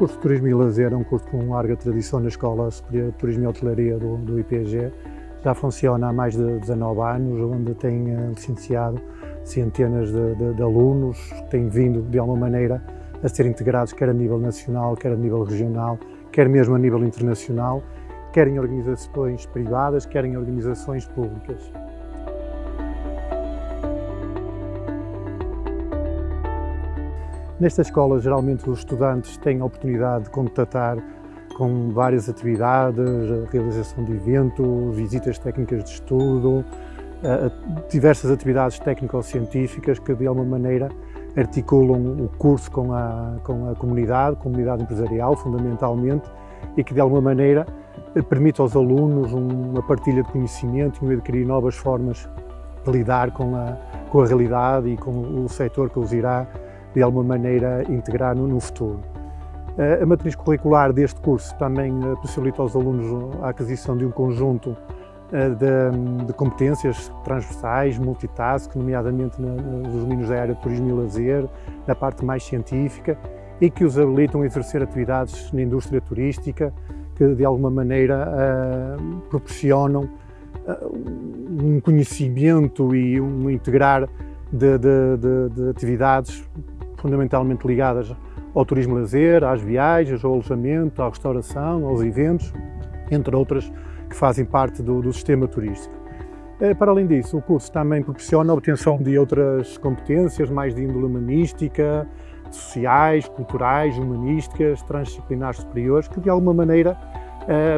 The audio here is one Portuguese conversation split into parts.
curso de Turismo e Lazer é um curso com larga tradição na Escola Superior de Turismo e Hotelaria do, do IPG. Já funciona há mais de 19 anos, onde tem uh, licenciado centenas de, de, de alunos, têm vindo de alguma maneira a ser integrados quer a nível nacional, quer a nível regional, quer mesmo a nível internacional, quer em organizações privadas, quer em organizações públicas. Nesta escola, geralmente, os estudantes têm a oportunidade de contatar com várias atividades, realização de eventos, visitas técnicas de estudo, diversas atividades técnico-científicas que, de alguma maneira, articulam o curso com a, com a comunidade, comunidade empresarial, fundamentalmente, e que, de alguma maneira, permite aos alunos uma partilha de conhecimento e adquirir novas formas de lidar com a, com a realidade e com o setor que os irá de alguma maneira integrar no, no futuro. A matriz curricular deste curso também eh, possibilita aos alunos a aquisição de um conjunto eh, de, de competências transversais, multitask, nomeadamente nos domínios da área de turismo e lazer, na parte mais científica, e que os habilitam a exercer atividades na indústria turística, que de alguma maneira uh, proporcionam uh, um conhecimento e um integrar de, de, de, de atividades fundamentalmente ligadas ao turismo lazer, às viagens, ao alojamento, à restauração, aos eventos, entre outras que fazem parte do, do sistema turístico. Eh, para além disso, o curso também proporciona a obtenção de outras competências mais de índole humanística, sociais, culturais, humanísticas, transdisciplinares superiores, que de alguma maneira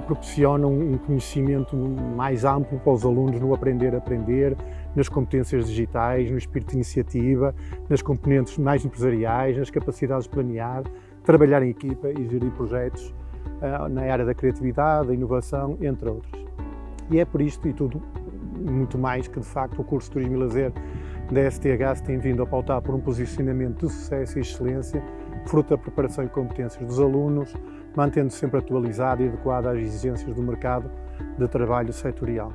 proporcionam um conhecimento mais amplo para os alunos no aprender a aprender, nas competências digitais, no espírito de iniciativa, nas componentes mais empresariais, nas capacidades de planear, trabalhar em equipa e gerir projetos uh, na área da criatividade, da inovação, entre outros. E é por isto e tudo muito mais que, de facto, o curso de Turismo e Lazer da STH se tem vindo a pautar por um posicionamento de sucesso e excelência, fruto da preparação e competências dos alunos, mantendo-se sempre atualizado e adequado às exigências do mercado de trabalho setorial.